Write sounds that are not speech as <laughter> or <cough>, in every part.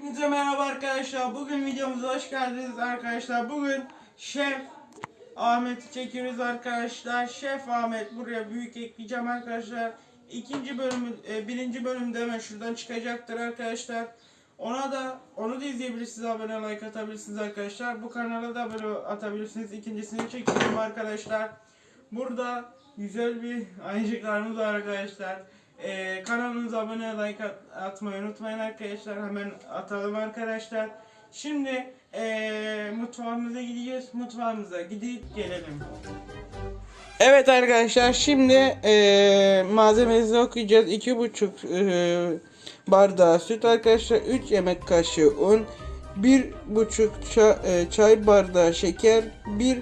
Hepinize merhaba arkadaşlar. Bugün videomuza hoş geldiniz arkadaşlar. Bugün Şef Ahmet'i çekiyoruz arkadaşlar. Şef Ahmet buraya büyük ekleyeceğim arkadaşlar. İkinci bölümü, e, birinci bölümde hemen şuradan çıkacaktır arkadaşlar. Ona da onu da izleyebilirsiniz. Abone like atabilirsiniz arkadaşlar. Bu kanala da abone atabilirsiniz. İkincisini çekiyorum arkadaşlar. Burada güzel bir ayıcıklarımız var arkadaşlar. Ee, kanalımıza abone like at- atmayı unutmayın arkadaşlar. Hemen atalım arkadaşlar. Şimdi ee, mutfağımıza gideceğiz. Mutfağımıza gidip gelelim. Evet arkadaşlar şimdi ee, malzememizi okuyacağız. 2,5 bardağı süt arkadaşlar. 3 yemek kaşığı un. 1,5 çay, e, çay bardağı şeker. 1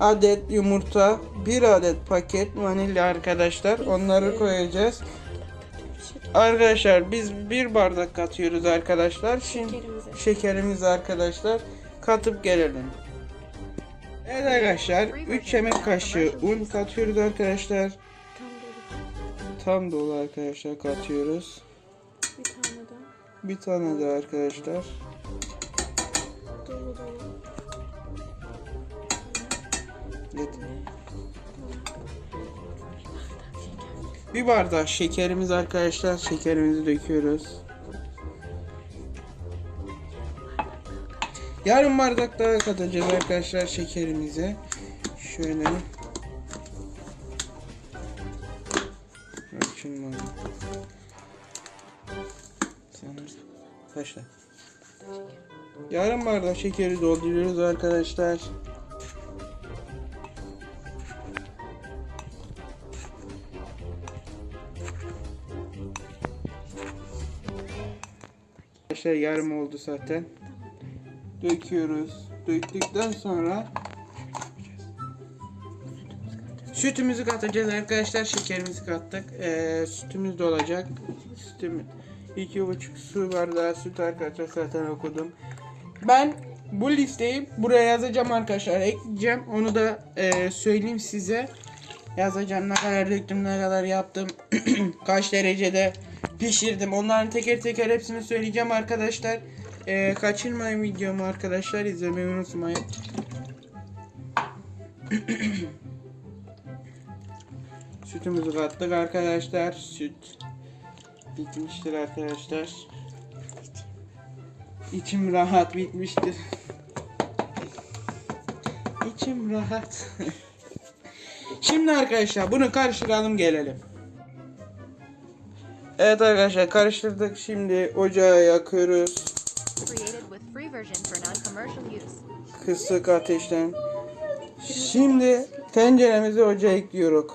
adet yumurta. 1 adet paket vanilya arkadaşlar. Onları koyacağız. Arkadaşlar biz bir bardak katıyoruz arkadaşlar. Şimdi Şekerimizi. şekerimizi arkadaşlar katıp gelelim. Evet arkadaşlar 3 yemek kaşığı un katıyoruz arkadaşlar. Tam dolu. Arkadaşlar katıyoruz. Bir tane daha. Bir tane de arkadaşlar. Bir bardak şekerimiz arkadaşlar. Şekerimizi döküyoruz. Yarım bardak daha katacağız arkadaşlar şekerimizi. Şöyle. Açın kaçta? Yarım bardak şekeri dolduruyoruz arkadaşlar. Arkadaşlar yarım oldu zaten. Döküyoruz. Döktükten sonra sütümüzü katacağız arkadaşlar. Şekerimizi kattık. Ee, sütümüz de olacak. Sütüm iki buçuk su bardağı süt arkadaşlar zaten okudum. Ben bu listeyi buraya yazacağım arkadaşlar. Ekleyeceğim. Onu da e, söyleyeyim size. Yazacağım ne kadar döktüm, ne kadar yaptım, <clears throat> kaç derecede pişirdim. Onların teker teker hepsini söyleyeceğim arkadaşlar. Ee, kaçırmayın videomu arkadaşlar. izlemeyi unutmayın. <clears throat> Sütümüzü kattık arkadaşlar. Süt bitmiştir arkadaşlar. İçim rahat bitmiştir. İçim rahat. <laughs> Şimdi arkadaşlar bunu karıştıralım gelelim. Evet arkadaşlar karıştırdık. Şimdi ocağı yakıyoruz. Kısık ateşten. Şimdi tenceremizi ocağa ekliyoruz.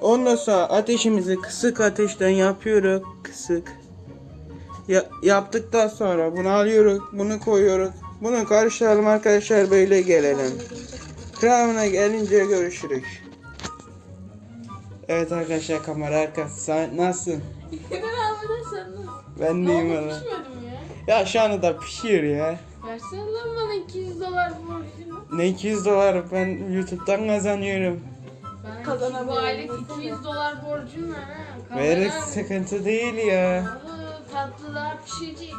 Ondan sonra ateşimizi kısık ateşten yapıyoruz. Kısık. Ya, yaptıktan sonra bunu alıyoruz. Bunu koyuyoruz. Bunu karıştıralım arkadaşlar böyle gelelim. Kıvamına gelince görüşürüz. Evet arkadaşlar kamera arkası <laughs> Sen nasılsın? Ben arkadaşlar Ben deyim valla. Pişmedim ya. Ya şu anda da pişiyor ya. Versene lan bana 200 dolar borcunu. Ne 200 dolar ben YouTube'dan kazanıyorum. Ben Kazanamıyorum. Bu aylık 200 dolar borcum var ha. Kazanamam. sıkıntı değil ya. Tatlılar pişecek.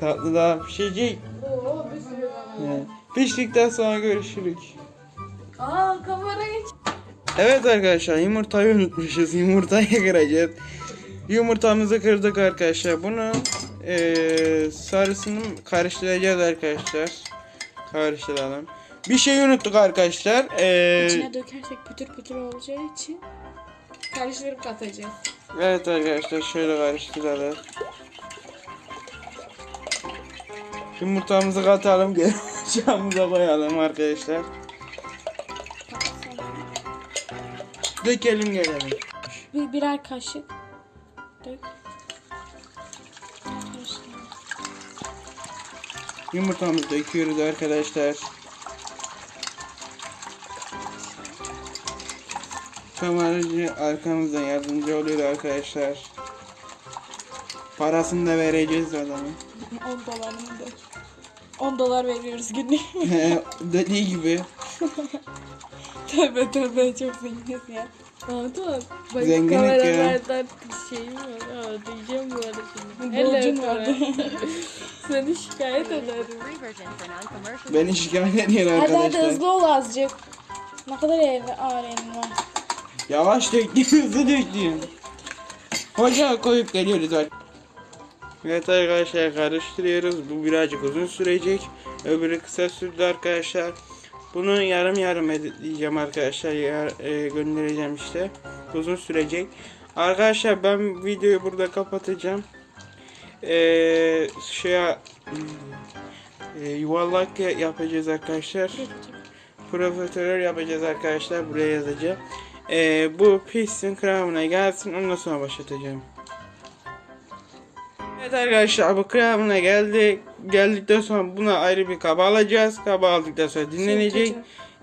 Tatlı daha pişecek. Oo bir sürü. He. Piştikten sonra görüşürüz. Aa kamera geç. Evet arkadaşlar yumurtayı unutmuşuz. <laughs> Yumurtayı kıracağız. Yumurtamızı kırdık arkadaşlar. Bunu eee sarısını karıştıracağız arkadaşlar. Karıştıralım. Bir şey unuttuk arkadaşlar. Eee İçine dökersek pütür pütür olacağı için karıştırıp katacağız. Evet arkadaşlar şöyle karıştıralım. Yumurtamızı katalım geri <laughs> koyalım arkadaşlar. Dökelim gelelim. Bir, birer kaşık dök. Yumurtamızı döküyoruz arkadaşlar. Kameracı arkamızdan yardımcı oluyor arkadaşlar. Parasını da vereceğiz adamın. <laughs> 10 dolarını dök. 10 dolar veriyoruz günlük. <laughs> Dediği gibi. <laughs> tövbe tövbe çok zenginiz ya. Anladın Bak Zenginlik ya. kameralardan şeyim var. Aa, diyeceğim bu arada şimdi. Borcun vardı. <laughs> Seni şikayet ederim. Beni şikayet ediyor Hadi hadi arkadaşlar. hızlı ol azıcık. Ne kadar ev ağır evin var. Yavaş döktüm, hızlı döktüm. Hoca koyup geliyoruz bak. Evet arkadaşlar karıştırıyoruz. Bu birazcık uzun sürecek. Öbürü kısa sürdü arkadaşlar. Bunu yarım yarım editleyeceğim arkadaşlar. Yar, e, göndereceğim işte. Uzun sürecek. Arkadaşlar ben videoyu burada kapatacağım. Ee, şey e, yuvarlak yapacağız arkadaşlar. Profiterol yapacağız arkadaşlar. Buraya yazacağım. Ee, bu pistin kıvamına gelsin. Ondan sonra başlatacağım. Evet arkadaşlar bu kıvamına geldi. Geldikten sonra buna ayrı bir kaba alacağız. Kaba aldıktan sonra dinlenecek.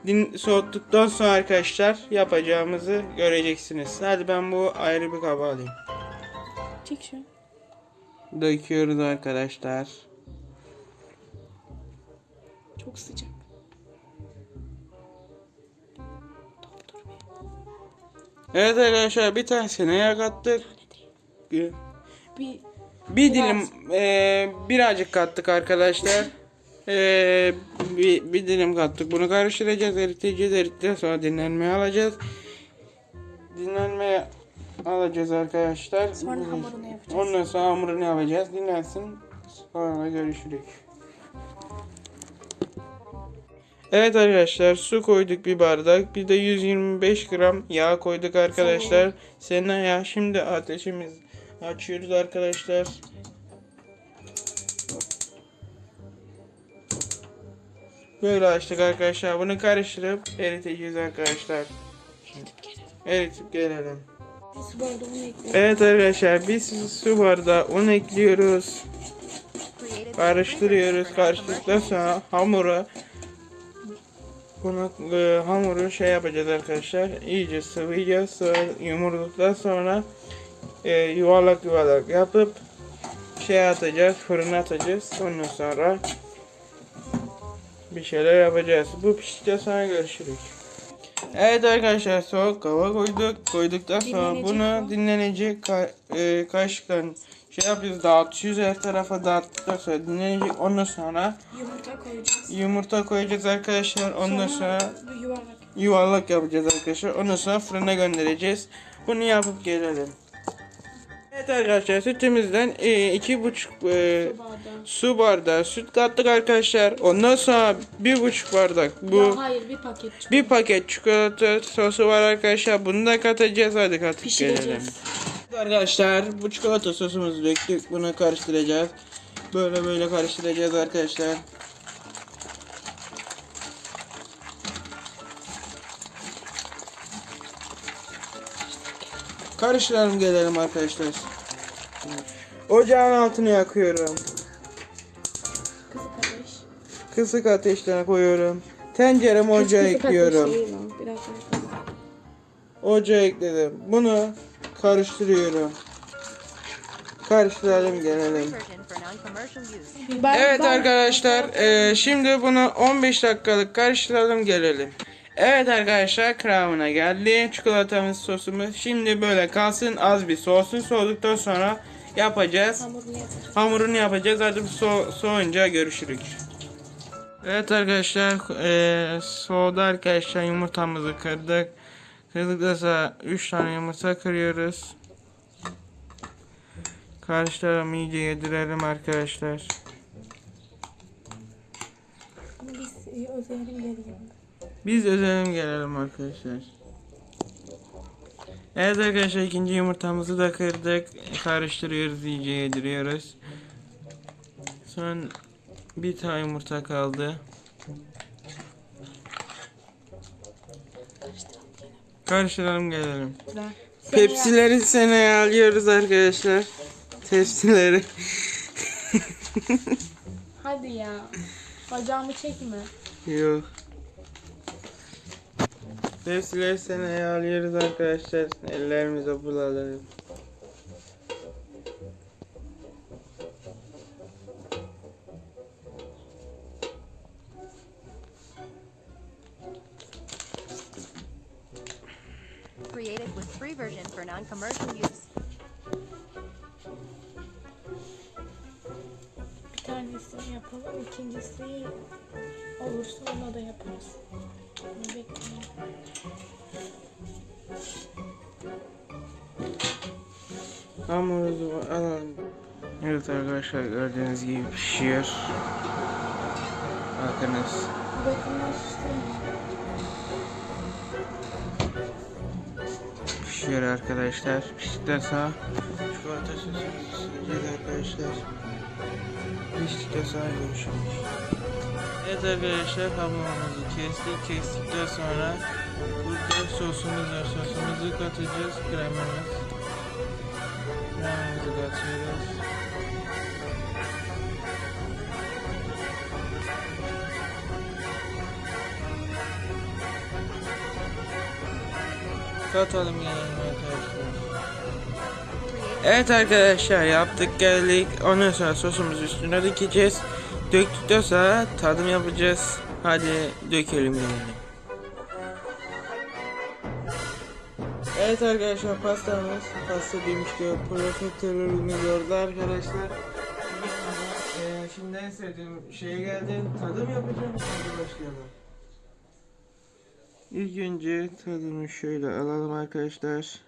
Din, soğuttuktan sonra arkadaşlar yapacağımızı göreceksiniz. Hadi ben bu ayrı bir kaba alayım. Çek şu. Döküyoruz arkadaşlar. Çok sıcak. Evet arkadaşlar bir tanesine yak attık. Bir, Bir dilim eee, birazcık kattık arkadaşlar. Eee, bir, bir dilim kattık. Bunu karıştıracağız. Eriteceğiz. Erittikten sonra dinlenmeye alacağız. Dinlenmeye alacağız arkadaşlar. Sonra hamurunu yapacağız. Ondan sonra hamurunu yapacağız. Dinlensin. Sonra görüşürüz. Evet arkadaşlar su koyduk bir bardak. Bir de 125 gram yağ koyduk arkadaşlar. Sena yağ. Şimdi ateşimiz açıyoruz arkadaşlar. Böyle açtık arkadaşlar. Bunu karıştırıp eriteceğiz arkadaşlar. Eritip gelelim. Evet arkadaşlar biz su bardağı un ekliyoruz. Karıştırıyoruz. Karıştırdıktan sonra hamuru bunu e, hamuru şey yapacağız arkadaşlar. İyice sıvayacağız. Sonra yumurduktan sonra e, yuvarlak yuvarlak yapıp şey atacağız. Fırına atacağız. Ondan sonra bir şeyler yapacağız. Bu piştikten sonra görüşürüz. Evet arkadaşlar soğuk hava koyduk. Koyduktan sonra Dinlenecek bunu bu. dinlenecek ka e, kaşıkla şey yapıyoruz dağıtıyoruz her tarafa dağıttıktan sonra dinlenecek. Ondan sonra Yumurta koyacağız. yumurta koyacağız arkadaşlar. Ondan sonra bu yuvarlak. yuvarlak yapacağız arkadaşlar. Ondan sonra fırına göndereceğiz. Bunu yapıp gelelim. Evet arkadaşlar sütümüzden e, iki buçuk e, Bardağı. su bardağı süt kattık arkadaşlar. Ondan sonra bir buçuk bardak bu Ya hayır bir paket çikolata. bir paket çikolata sosu var arkadaşlar. Bunu da katacağız. Hadi katıp gelelim. Pişireceğiz. Evet Arkadaşlar bu çikolata sosumuzu döktük. Bunu karıştıracağız. Böyle böyle karıştıracağız arkadaşlar. Karıştıralım gelelim arkadaşlar. Ocağın altını yakıyorum. Kısık ateş. Kısık ateşten koyuyorum. Tenceremi ocağa Kısık ateş ekliyorum. değil o, Biraz daha kısık. Ocağa ekledim. Bunu karıştırıyorum. Karıştıralım gelelim. Ben- Evet ben- arkadaşlar eee, şimdi bunu 15 dakikalık karıştıralım gelelim. Evet arkadaşlar kıvamına geldi. Çikolatamız sosumuz şimdi böyle kalsın az bir soğusun. Soğuduktan sonra yapacağız. Hamurunu yapacağız. Hamurunu yapacağız. Hadi so soğuyunca görüşürüz. Evet arkadaşlar eee soğudu arkadaşlar yumurtamızı kırdık. Kırdıktan sonra 3 tane yumurta kırıyoruz. Karıştıralım iyice yedirelim arkadaşlar. Biz e, özelim geliyor. Biz özelim gelelim arkadaşlar. Evet arkadaşlar ikinci yumurtamızı da kırdık. Karıştırıyoruz iyice yediriyoruz. Son bir tane yumurta kaldı. Karıştıralım gelelim. Pepsileri seneye alıyoruz arkadaşlar. Tepsileri. Hadi ya. Bacağımı çekme. Yok. Tepsileri seneye alıyoruz arkadaşlar. Ellerimize bulalım. Created with free version for non-commercial use. Bir tanesini yapalım. ikincisi olursa ona da yaparız. Bunu Hamurumuzu alalım. Evet arkadaşlar gördüğünüz gibi pişiyor. Bakınız. Pişiyor arkadaşlar. Piştikten sonra çikolata sosumuzu arkadaşlar. Piştikten sonra görüşürüz. Evet arkadaşlar hamurumuzu kestik. Kestikten sonra burada sosumuz var. Sosumuzu katacağız. Kremamız. Katıyoruz. Katalım gelelim arkadaşlar. Evet arkadaşlar yaptık geldik. Ondan sonra sosumuzu üstüne dökeceğiz. Döktükten sonra tadım yapacağız. Hadi dökelim gelelim. Evet arkadaşlar pastamız pasta demiş ki profiterolümüz orada arkadaşlar. Ee, şimdi en sevdiğim şeye geldi. Tadım yapacağım. Hadi başlayalım. İlk önce tadını şöyle alalım arkadaşlar.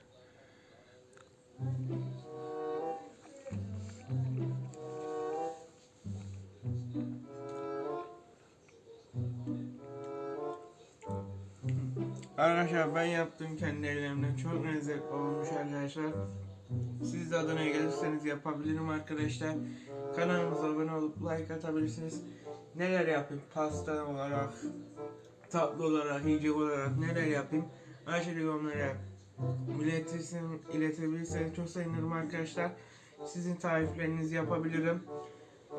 Arkadaşlar ben yaptım kendi ellerimle çok lezzetli olmuş arkadaşlar. Siz de Adana'ya gelirseniz yapabilirim arkadaşlar. Kanalımıza abone olup like atabilirsiniz. Neler yapayım pasta olarak, tatlı olarak, yiyecek olarak neler yapayım? Aşağıda yorumlara iletirsin, iletebilirseniz çok sevinirim arkadaşlar. Sizin tariflerinizi yapabilirim.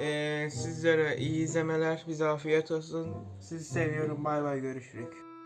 Ee, sizlere iyi izlemeler, bize afiyet olsun. Sizi seviyorum. Bay bay görüşürüz.